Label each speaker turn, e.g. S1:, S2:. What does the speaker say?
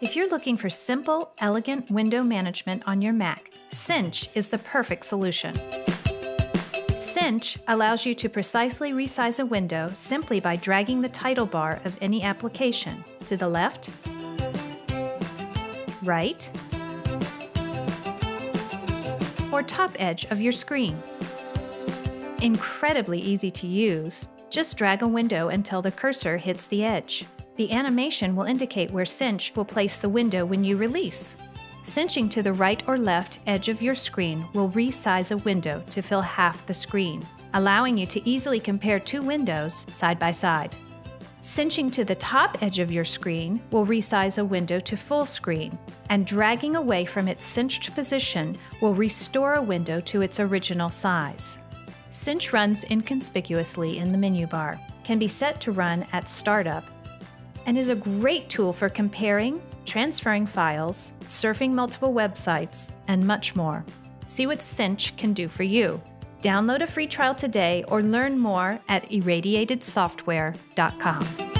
S1: If you're looking for simple, elegant window management on your Mac, Cinch is the perfect solution. Cinch allows you to precisely resize a window simply by dragging the title bar of any application to the left, right, or top edge of your screen. Incredibly easy to use, just drag a window until the cursor hits the edge. The animation will indicate where Cinch will place the window when you release. Cinching to the right or left edge of your screen will resize a window to fill half the screen, allowing you to easily compare two windows side by side. Cinching to the top edge of your screen will resize a window to full screen, and dragging away from its cinched position will restore a window to its original size. Cinch runs inconspicuously in the menu bar, can be set to run at startup, and is a great tool for comparing, transferring files, surfing multiple websites, and much more. See what Cinch can do for you. Download a free trial today or learn more at irradiatedsoftware.com.